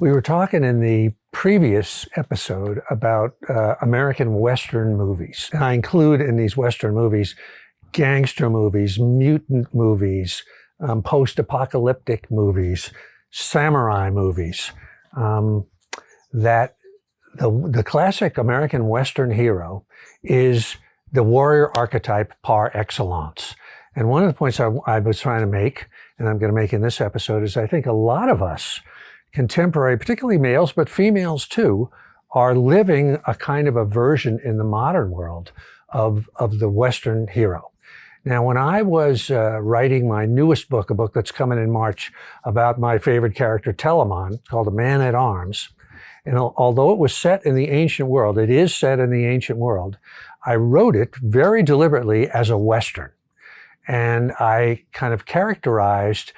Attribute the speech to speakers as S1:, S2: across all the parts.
S1: We were talking in the previous episode about uh, American Western movies. And I include in these Western movies gangster movies, mutant movies, um, post-apocalyptic movies, samurai movies. Um, that the, the classic American Western hero is the warrior archetype par excellence. And one of the points I, I was trying to make, and I'm going to make in this episode, is I think a lot of us contemporary, particularly males, but females too, are living a kind of a version in the modern world of, of the Western hero. Now, when I was uh, writing my newest book, a book that's coming in March about my favorite character, Telamon, called A Man at Arms, and although it was set in the ancient world, it is set in the ancient world, I wrote it very deliberately as a Western. And I kind of characterized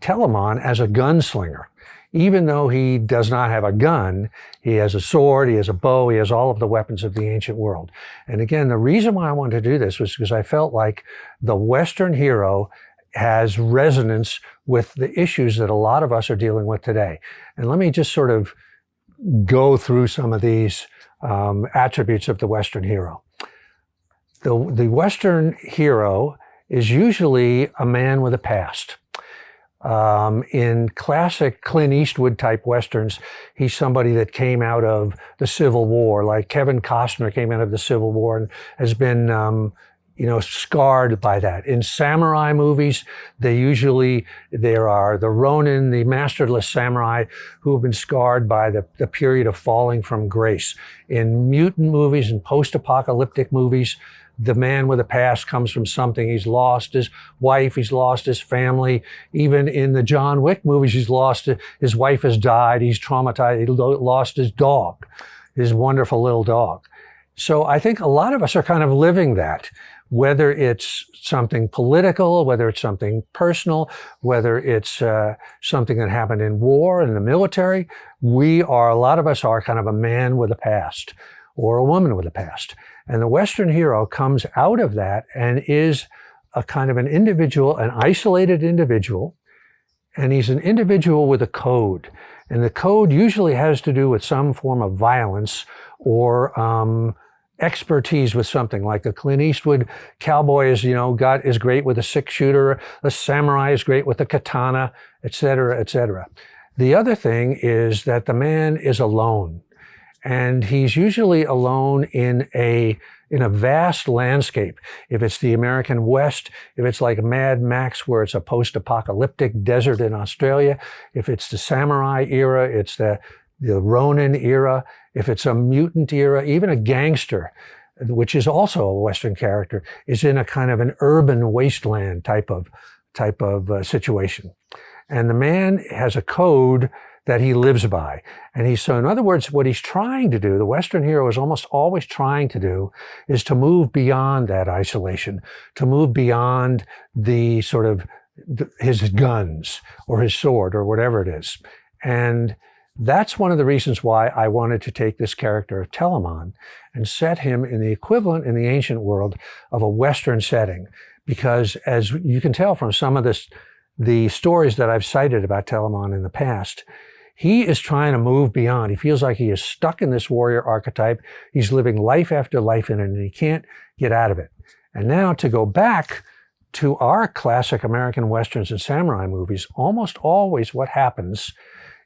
S1: Telamon as a gunslinger even though he does not have a gun, he has a sword, he has a bow, he has all of the weapons of the ancient world. And again, the reason why I wanted to do this was because I felt like the Western hero has resonance with the issues that a lot of us are dealing with today. And let me just sort of go through some of these um, attributes of the Western hero. The, the Western hero is usually a man with a past. Um, in classic Clint Eastwood type westerns, he's somebody that came out of the Civil War, like Kevin Costner came out of the Civil War and has been, um, you know, scarred by that. In samurai movies, they usually, there are the Ronin, the masterless samurai who have been scarred by the, the period of falling from grace. In mutant movies and post-apocalyptic movies, the man with a past comes from something. He's lost his wife. He's lost his family. Even in the John Wick movies, he's lost, his wife has died. He's traumatized. He lost his dog, his wonderful little dog. So I think a lot of us are kind of living that, whether it's something political, whether it's something personal, whether it's uh, something that happened in war, in the military. We are, a lot of us are kind of a man with a past or a woman with a past. And the Western hero comes out of that and is a kind of an individual, an isolated individual, and he's an individual with a code. And the code usually has to do with some form of violence or um, expertise with something like a Clint Eastwood cowboy is, you know, got is great with a six shooter, a samurai is great with a katana, etc., etc. The other thing is that the man is alone and he's usually alone in a in a vast landscape. If it's the American West, if it's like Mad Max where it's a post-apocalyptic desert in Australia, if it's the samurai era, it's the the Ronin era, if it's a mutant era, even a gangster, which is also a Western character, is in a kind of an urban wasteland type of type of uh, situation. And the man has a code that he lives by. And he's so, in other words, what he's trying to do, the Western hero is almost always trying to do, is to move beyond that isolation, to move beyond the sort of his guns or his sword or whatever it is. And that's one of the reasons why I wanted to take this character of Telamon and set him in the equivalent in the ancient world of a Western setting. Because as you can tell from some of this, the stories that I've cited about Telamon in the past, he is trying to move beyond. He feels like he is stuck in this warrior archetype. He's living life after life in it and he can't get out of it. And now to go back to our classic American Westerns and samurai movies, almost always what happens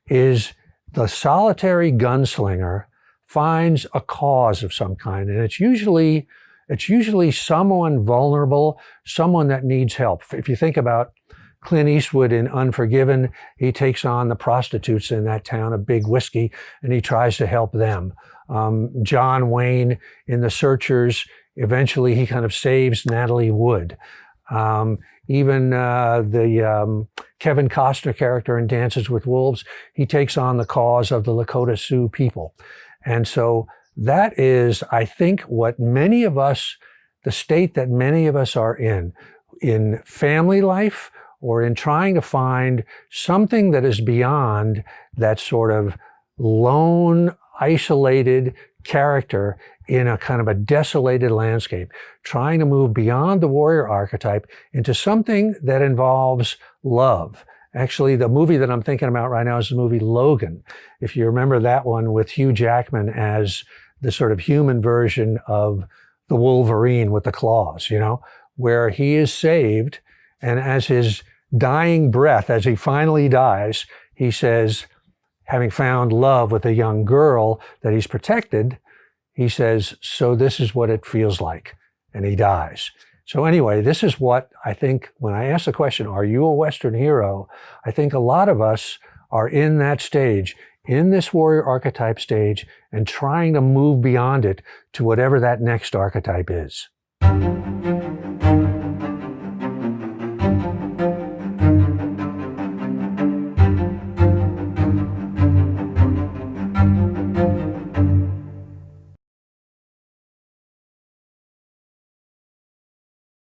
S1: is the solitary gunslinger finds a cause of some kind. And it's usually, it's usually someone vulnerable, someone that needs help. If you think about Clint Eastwood in Unforgiven, he takes on the prostitutes in that town of Big Whiskey and he tries to help them. Um, John Wayne in The Searchers, eventually he kind of saves Natalie Wood. Um, even uh, the um, Kevin Costner character in Dances with Wolves, he takes on the cause of the Lakota Sioux people. And so that is, I think, what many of us, the state that many of us are in, in family life, or in trying to find something that is beyond that sort of lone, isolated character in a kind of a desolated landscape, trying to move beyond the warrior archetype into something that involves love Actually, the movie that I'm thinking about right now is the movie Logan. If you remember that one with Hugh Jackman as the sort of human version of the Wolverine with the claws, you know, where he is saved. And as his dying breath, as he finally dies, he says, having found love with a young girl that he's protected, he says, So this is what it feels like. And he dies. So, anyway, this is what I think when I ask the question, Are you a Western hero? I think a lot of us are in that stage, in this warrior archetype stage, and trying to move beyond it to whatever that next archetype is.